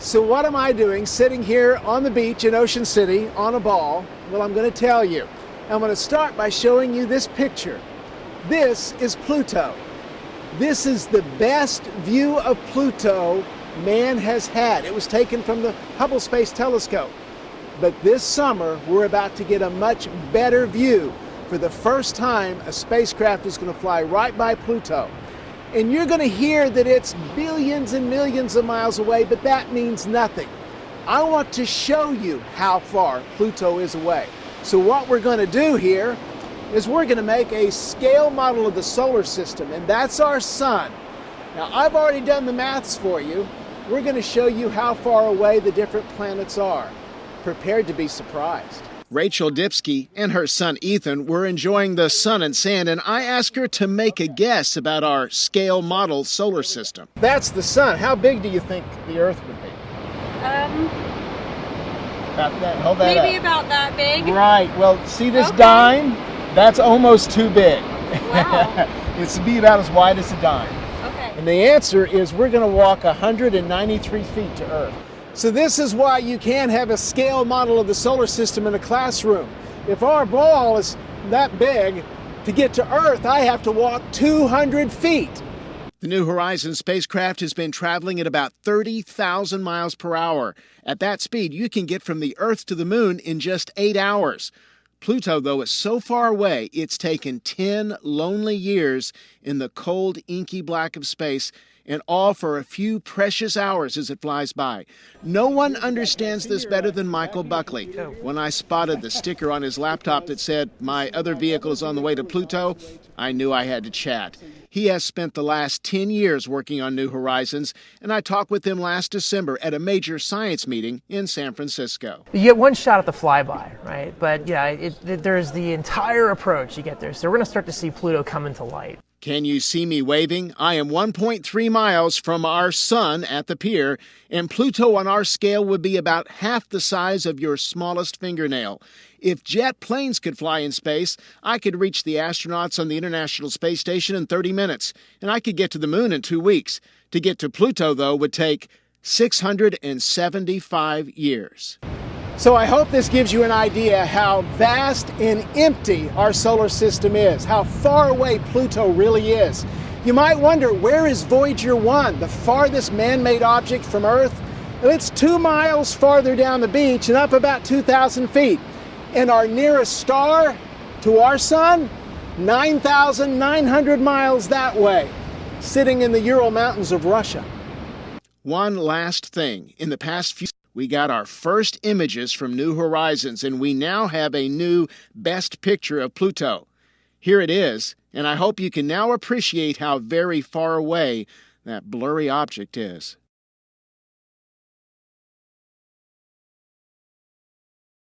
So what am I doing sitting here on the beach in Ocean City on a ball? Well, I'm going to tell you. I'm going to start by showing you this picture. This is Pluto. This is the best view of Pluto man has had. It was taken from the Hubble Space Telescope. But this summer, we're about to get a much better view. For the first time, a spacecraft is going to fly right by Pluto. And you're going to hear that it's billions and millions of miles away, but that means nothing. I want to show you how far Pluto is away. So what we're going to do here is we're going to make a scale model of the solar system, and that's our sun. Now, I've already done the maths for you. We're going to show you how far away the different planets are. Prepared to be surprised. Rachel Dipsky and her son Ethan were enjoying the sun and sand, and I asked her to make a guess about our scale model solar system. That's the sun. How big do you think the Earth would be? Um, about that. Hold that maybe up. about that big. Right. Well, see this Okay. dime? That's almost too big. Wow. it's to be about as wide as a dime. Okay. And the answer is we're going to walk 193 feet to Earth. So this is why you can't have a scale model of the solar system in a classroom. If our ball is that big, to get to Earth, I have to walk 200 feet. The New Horizons spacecraft has been traveling at about 30,000 miles per hour. At that speed, you can get from the Earth to the Moon in just eight hours. Pluto, though, is so far away, it's taken 10 lonely years in the cold, inky black of space, and all for a few precious hours as it flies by. No one understands this better than Michael Buckley. When I spotted the sticker on his laptop that said, My other vehicle is on the way to Pluto, I knew I had to chat. He has spent the last 10 years working on New Horizons, and I talked with him last December at a major science meeting in San Francisco. You get one shot at the flyby, right? But yeah, it, it, there's the entire approach you get there. So we're going to start to see Pluto come into light. Can you see me waving? I am 1.3 miles from our sun at the pier, and Pluto on our scale would be about half the size of your smallest fingernail. If jet planes could fly in space, I could reach the astronauts on the International Space Station in 30 minutes, and I could get to the moon in two weeks. To get to Pluto, though, would take 675 years. So I hope this gives you an idea how vast and empty our solar system is, how far away Pluto really is. You might wonder, where is Voyager 1, the farthest man-made object from Earth? Well, it's two miles farther down the beach and up about 2,000 feet. And our nearest star to our sun, 9,900 miles that way, sitting in the Ural Mountains of Russia. One last thing. In the past few we got our first images from New Horizons, and we now have a new best picture of Pluto. Here it is, and I hope you can now appreciate how very far away that blurry object is.